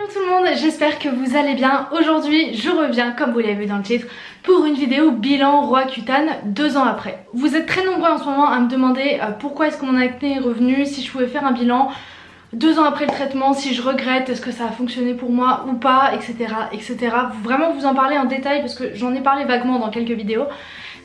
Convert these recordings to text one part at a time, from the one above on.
Hello tout le monde, j'espère que vous allez bien. Aujourd'hui, je reviens, comme vous l'avez vu dans le titre, pour une vidéo bilan Roaccutane deux ans après. Vous êtes très nombreux en ce moment à me demander euh, pourquoi est-ce que mon acné est revenu, si je pouvais faire un bilan deux ans après le traitement, si je regrette, est-ce que ça a fonctionné pour moi ou pas, etc. etc. Vraiment vous en parler en détail parce que j'en ai parlé vaguement dans quelques vidéos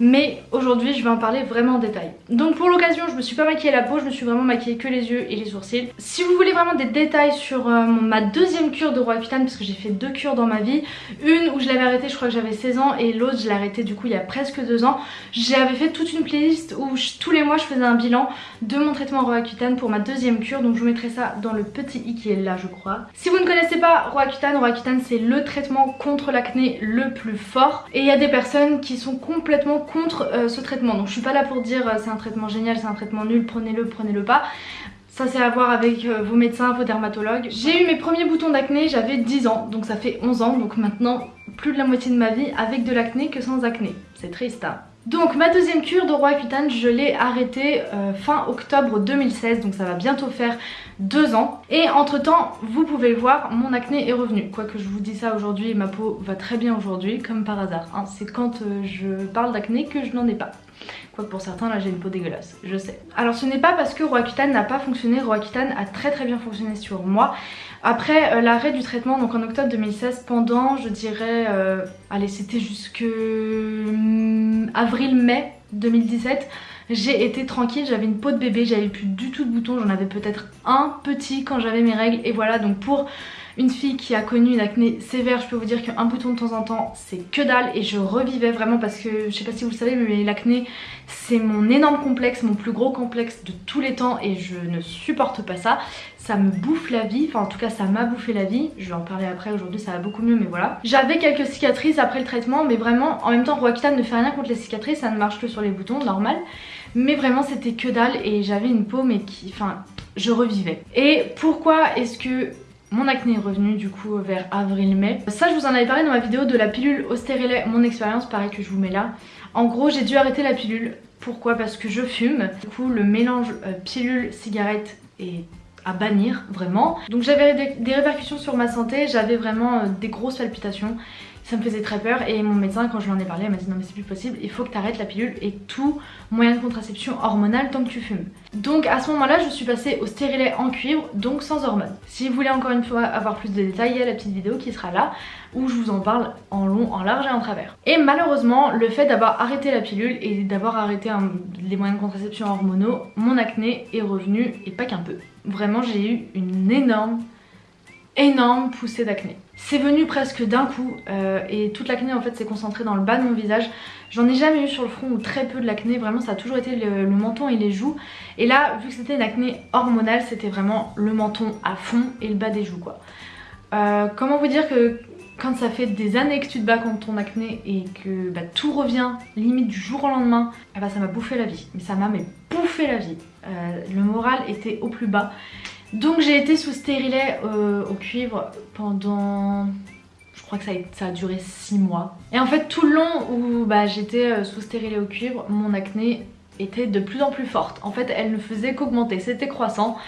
mais aujourd'hui je vais en parler vraiment en détail. Donc pour l'occasion je me suis pas maquillée la peau, je me suis vraiment maquillée que les yeux et les sourcils. Si vous voulez vraiment des détails sur euh, ma deuxième cure de Roaccutane, parce que j'ai fait deux cures dans ma vie, une où je l'avais arrêtée je crois que j'avais 16 ans et l'autre je l'ai arrêtée du coup il y a presque deux ans, j'avais fait toute une playlist où tous les mois je faisais un bilan de mon traitement Roaccutane pour ma deuxième cure, donc je vous mettrai ça dans le petit i qui est là je crois. Si vous ne connaissez pas Roaccutane, Roaccutane c'est le traitement contre l'acné le plus fort et il y a des personnes qui sont complètement contre euh, ce traitement. Donc je suis pas là pour dire euh, c'est un traitement génial, c'est un traitement nul, prenez-le, prenez-le pas. Ça c'est à voir avec euh, vos médecins, vos dermatologues. J'ai eu mes premiers boutons d'acné, j'avais 10 ans, donc ça fait 11 ans, donc maintenant plus de la moitié de ma vie avec de l'acné que sans acné. C'est triste hein. Donc ma deuxième cure de Roaccutane, je l'ai arrêtée fin octobre 2016, donc ça va bientôt faire deux ans. Et entre temps, vous pouvez le voir, mon acné est revenu. Quoique je vous dis ça aujourd'hui, ma peau va très bien aujourd'hui, comme par hasard. Hein. C'est quand euh, je parle d'acné que je n'en ai pas. Quoique pour certains, là j'ai une peau dégueulasse, je sais. Alors ce n'est pas parce que Roaccutane n'a pas fonctionné, Roaccutane a très très bien fonctionné sur moi. Après euh, l'arrêt du traitement, donc en octobre 2016, pendant je dirais, euh, allez c'était jusque avril-mai 2017, j'ai été tranquille, j'avais une peau de bébé, j'avais plus du tout de boutons, j'en avais peut-être un petit quand j'avais mes règles et voilà donc pour une fille qui a connu une acné sévère, je peux vous dire qu'un bouton de temps en temps c'est que dalle et je revivais vraiment parce que je sais pas si vous le savez mais l'acné c'est mon énorme complexe, mon plus gros complexe de tous les temps et je ne supporte pas ça. Ça me bouffe la vie, enfin en tout cas ça m'a bouffé la vie, je vais en parler après aujourd'hui ça va beaucoup mieux mais voilà. J'avais quelques cicatrices après le traitement mais vraiment en même temps Roaccutane ne fait rien contre les cicatrices, ça ne marche que sur les boutons, normal. Mais vraiment c'était que dalle et j'avais une peau mais qui, enfin je revivais. Et pourquoi est-ce que mon acné est revenu du coup vers avril-mai. Ça je vous en avais parlé dans ma vidéo de la pilule au stérilet, mon expérience, pareil que je vous mets là. En gros j'ai dû arrêter la pilule. Pourquoi? Parce que je fume. Du coup le mélange euh, pilule-cigarette est à bannir vraiment. Donc j'avais des, répercussions sur ma santé, j'avais vraiment euh, des grosses palpitations ça me faisait très peur et mon médecin quand je lui en ai parlé m'a dit non mais c'est plus possible, il faut que tu arrêtes la pilule et tout moyen de contraception hormonale tant que tu fumes. Donc à ce moment là je suis passée au stérilet en cuivre donc sans hormones. Si vous voulez encore une fois avoir plus de détails il y a la petite vidéo qui sera là où je vous en parle en long, en large et en travers. Et malheureusement le fait d'avoir arrêté la pilule et d'avoir arrêté les moyens de contraception hormonaux, mon acné est revenu et pas qu'un peu. Vraiment j'ai eu une énorme énorme poussée d'acné. C'est venu presque d'un coup euh, et toute l'acné en fait s'est concentrée dans le bas de mon visage. J'en ai jamais eu sur le front ou très peu de l'acné, vraiment ça a toujours été le, menton et les joues. Et là vu que c'était une acné hormonale c'était vraiment le menton à fond et le bas des joues quoi. Euh, comment vous dire que quand ça fait des années que tu te bats contre ton acné et que bah, tout revient limite du jour au lendemain, eh bah, ça m'a bouffé la vie. Mais ça m'a bouffé la vie. Euh, le moral était au plus bas. Donc j'ai été sous stérilet euh, au cuivre pendant... Je crois que ça a, duré 6 mois. Et en fait tout le long où bah, j'étais euh, sous stérilet au cuivre, mon acné était de plus en plus forte. En fait elle ne faisait qu'augmenter, c'était croissant.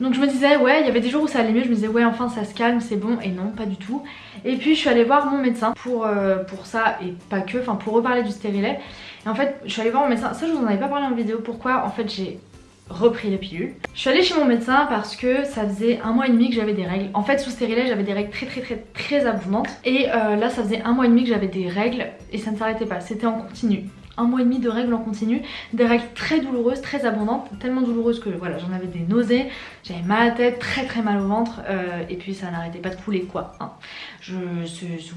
Donc je me disais ouais il y avait des jours où ça allait mieux, je me disais ouais enfin ça se calme c'est bon et non pas du tout. Et puis je suis allée voir mon médecin pour, euh, pour ça et pas que, enfin pour reparler du stérilet. Et en fait je suis allée voir mon médecin, ça je vous en avais pas parlé en vidéo, pourquoi? En fait j'ai repris les pilules. Je suis allée chez mon médecin parce que ça faisait un mois et demi que j'avais des règles. En fait sous stérilet j'avais des règles très très très très abondantes et euh, là ça faisait un mois et demi que j'avais des règles et ça ne s'arrêtait pas, c'était en continu. Un mois et demi de règles en continu, des règles très douloureuses, très abondantes, tellement douloureuses que voilà j'en avais des nausées, j'avais mal à la tête, très très mal au ventre euh, et puis ça n'arrêtait pas de couler quoi. Hein. Je,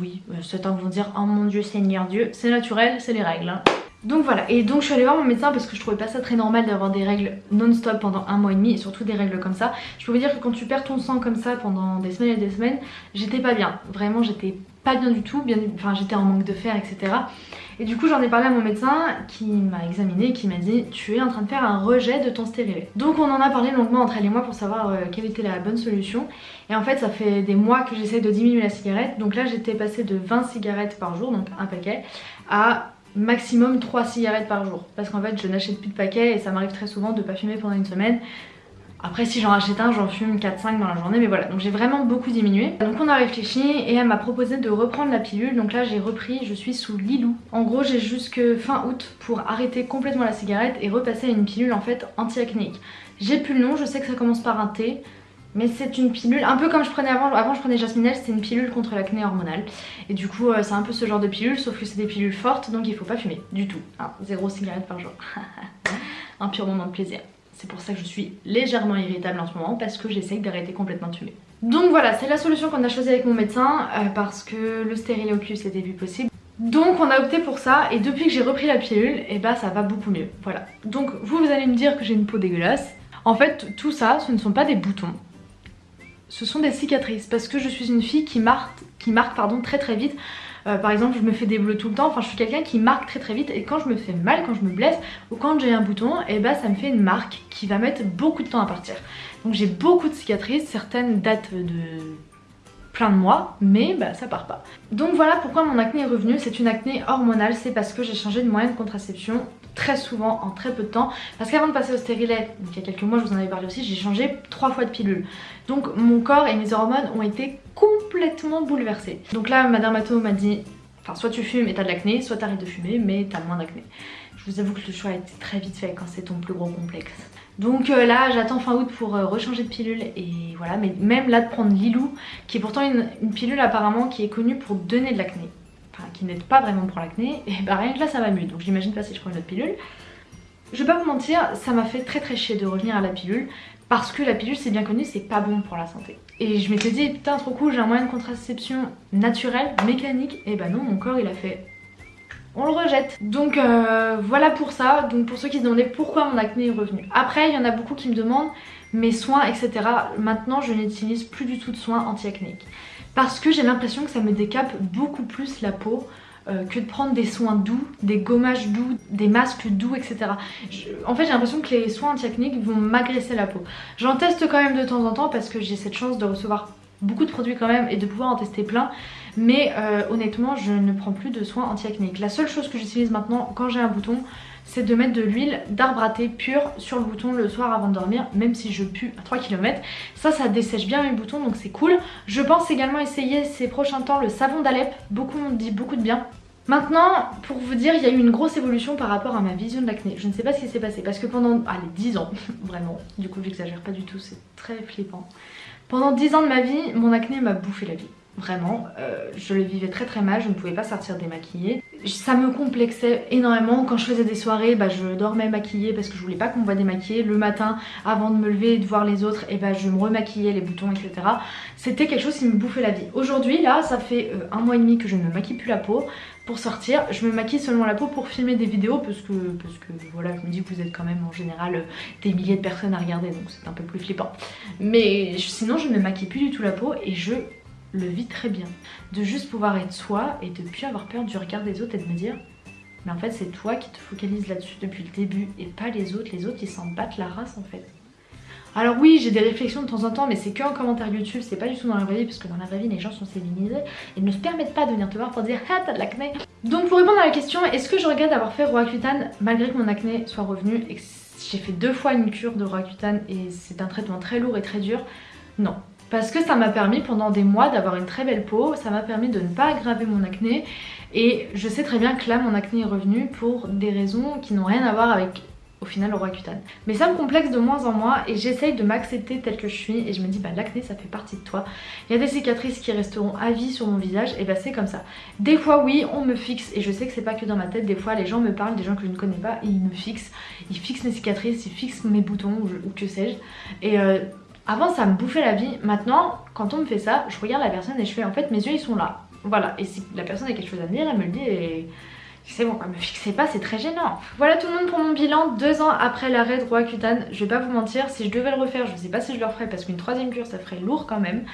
oui, euh, certains vont dire oh mon dieu Seigneur Dieu, c'est naturel, c'est les règles. Hein. Donc voilà, et donc je suis allée voir mon médecin parce que je trouvais pas ça très normal d'avoir des règles non-stop pendant un mois et demi et surtout des règles comme ça. Je peux vous dire que quand tu perds ton sang comme ça pendant des semaines et des semaines, j'étais pas bien. Vraiment j'étais pas bien du tout, enfin j'étais en manque de fer etc. Et du coup j'en ai parlé à mon médecin qui m'a examiné et qui m'a dit tu es en train de faire un rejet de ton stérilet. Donc on en a parlé longuement entre elle et moi pour savoir euh, quelle était la bonne solution. Et en fait ça fait des mois que j'essaie de diminuer la cigarette. Donc là j'étais passée de 20 cigarettes par jour, donc un paquet, à maximum 3 cigarettes par jour parce qu'en fait je n'achète plus de paquets et ça m'arrive très souvent de pas fumer pendant une semaine Après si j'en achète un, j'en fume 4-5 dans la journée, mais voilà, donc j'ai vraiment beaucoup diminué. Donc on a réfléchi et elle m'a proposé de reprendre la pilule, donc là j'ai repris, je suis sous Lilou. En gros j'ai jusque fin août pour arrêter complètement la cigarette et repasser à une pilule en fait anti-acnéique. J'ai plus le nom, je sais que ça commence par un T, mais c'est une pilule, un peu comme je prenais avant, avant je prenais Jasminelle, c'était une pilule contre l'acné hormonal. Et du coup euh, c'est un peu ce genre de pilule, sauf que c'est des pilules fortes, donc il faut pas fumer, du tout. Hein, zéro cigarette par jour. un pur moment de plaisir. C'est pour ça que je suis légèrement irritable en ce moment, parce que j'essaie d'arrêter complètement de fumer. Donc voilà, c'est la solution qu'on a choisie avec mon médecin, euh, parce que le stériloculus était plus possible. Donc on a opté pour ça et depuis que j'ai repris la pilule, et eh bah ça va beaucoup mieux. Voilà. Donc vous, vous allez me dire que j'ai une peau dégueulasse. En fait, tout ça, ce ne sont pas des boutons ce sont des cicatrices parce que je suis une fille qui marque, qui marque pardon, très très vite. Euh, par exemple je me fais des bleus tout le temps, enfin je suis quelqu'un qui marque très très vite et quand je me fais mal, quand je me blesse ou quand j'ai un bouton, et eh ben ça me fait une marque qui va mettre beaucoup de temps à partir. Donc j'ai beaucoup de cicatrices, certaines datent de plein de mois, mais bah, ça part pas. Donc voilà pourquoi mon acné est revenu, c'est une acné hormonale, c'est parce que j'ai changé de moyen de contraception très souvent en très peu de temps. Parce qu'avant de passer au stérilet, il y a quelques mois je vous en avais parlé aussi, j'ai changé trois fois de pilule. Donc mon corps et mes hormones ont été complètement bouleversés. Donc là ma dermato m'a dit enfin soit tu fumes et t'as de l'acné soit t'arrêtes de fumer mais t'as moins d'acné. Je vous avoue que le choix a été très vite fait quand c'est ton plus gros complexe. Donc euh, là j'attends fin août pour euh, rechanger de pilule et voilà. Mais même là de prendre Lilou qui est pourtant une, une pilule apparemment qui est connue pour donner de l'acné qui n'aide pas vraiment pour l'acné, et bah rien que là ça mieux, donc j'imagine pas si je prends une autre pilule. Je vais pas vous mentir, ça m'a fait très très chier de revenir à la pilule, parce que la pilule c'est bien connu, c'est pas bon pour la santé. Et je m'étais dit putain trop cool, j'ai un moyen de contraception naturel, mécanique, et bah non mon corps il a fait on le rejette. Donc euh, voilà pour ça, donc pour ceux qui se demandaient pourquoi mon acné est revenu. Après il y en a beaucoup qui me demandent mes soins etc. Maintenant je n'utilise plus du tout de soins anti-acnéiques parce que j'ai l'impression que ça me décape beaucoup plus la peau euh, que de prendre des soins doux, des gommages doux, des masques doux, etc. en fait j'ai l'impression que les soins anti-acnéiques vont m'agresser la peau. J'en teste quand même de temps en temps parce que j'ai cette chance de recevoir beaucoup de produits quand même et de pouvoir en tester plein mais euh, honnêtement je ne prends plus de soins anti-acnéiques. La seule chose que j'utilise maintenant quand j'ai un bouton c'est de mettre de l'huile d'arbre à thé pure sur le bouton le soir avant de dormir même si je pue à 3 km ça ça dessèche bien mes boutons donc c'est cool je pense également essayer ces prochains temps le savon d'Alep beaucoup m'ont dit beaucoup de bien Maintenant, pour vous dire, il y a eu une grosse évolution par rapport à ma vision de l'acné. Je ne sais pas ce qui s'est passé parce que pendant, allez, 10 ans, vraiment, du coup j'exagère pas du tout, c'est très flippant. Pendant 10 ans de ma vie, mon acné m'a bouffé la vie. Vraiment, euh, je le vivais très très mal, je ne pouvais pas sortir démaquillée. Ça me complexait énormément. Quand je faisais des soirées, bah, je dormais maquillée parce que je voulais pas qu'on me voit démaquillée. Le matin, avant de me lever et de voir les autres, et bah, je me remaquillais les boutons, etc. C'était quelque chose qui me bouffait la vie. Aujourd'hui, là, ça fait euh, un mois et demi que je ne me maquille plus la peau. Pour sortir, je me maquille seulement la peau pour filmer des vidéos parce que, parce que voilà, je me dis que vous êtes quand même en général euh, des milliers de personnes à regarder donc c'est un peu plus flippant. Mais sinon, je ne me maquille plus du tout la peau et je le vit très bien. De juste pouvoir être soi et de plus avoir peur du regard des autres et de me dire mais en fait c'est toi qui te focalises là-dessus depuis le début et pas les autres. Les autres ils s'en battent la race en fait. Alors oui j'ai des réflexions de temps en temps mais c'est qu'en commentaire YouTube, c'est pas du tout dans la vraie vie parce que dans la vraie vie les gens sont féminisés et ne se permettent pas de venir te voir pour dire ah t'as de l'acné. Donc pour répondre à la question est-ce que je regrette d'avoir fait Roaccutane malgré que mon acné soit revenu et que j'ai fait deux fois une cure de Roaccutane et c'est un traitement très lourd et très dur? Non, parce que ça m'a permis pendant des mois d'avoir une très belle peau, ça m'a permis de ne pas aggraver mon acné et je sais très bien que là mon acné est revenu pour des raisons qui n'ont rien à voir avec au final le roi cutane. Mais ça me complexe de moins en moins et j'essaye de m'accepter tel que je suis et je me dis bah l'acné ça fait partie de toi. Il y a des cicatrices qui resteront à vie sur mon visage et bah c'est comme ça. Des fois oui on me fixe et je sais que c'est pas que dans ma tête, des fois les gens me parlent, des gens que je ne connais pas et ils me fixent, ils fixent mes cicatrices, ils fixent mes boutons ou, que sais-je et euh, avant ça me bouffait la vie, maintenant quand on me fait ça, je regarde la personne et je fais en fait mes yeux ils sont là. Voilà, et si la personne a quelque chose à me dire, elle me le dit et c'est bon, me fixez pas, c'est très gênant. Voilà tout le monde pour mon bilan, deux ans après l'arrêt de Roaccutane. Je vais pas vous mentir, si je devais le refaire, je sais pas si je le referais parce qu'une troisième cure ça ferait lourd quand même.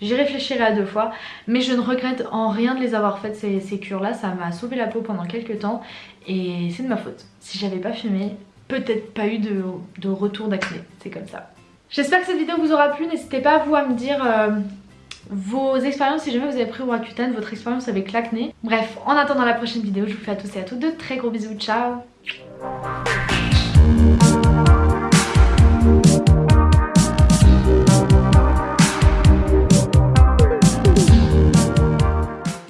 J'y réfléchirai à deux fois, mais je ne regrette en rien de les avoir faites ces, ces cures là, ça m'a sauvé la peau pendant quelques temps et c'est de ma faute. Si j'avais pas fumé, peut-être pas eu de, de retour d'acné, c'est comme ça. J'espère que cette vidéo vous aura plu, n'hésitez pas vous à me dire euh, vos expériences. Si jamais vous avez pris Roaccutane, votre expérience avec l'acné. Bref, en attendant la prochaine vidéo, je vous fais à tous et à toutes de très gros bisous, ciao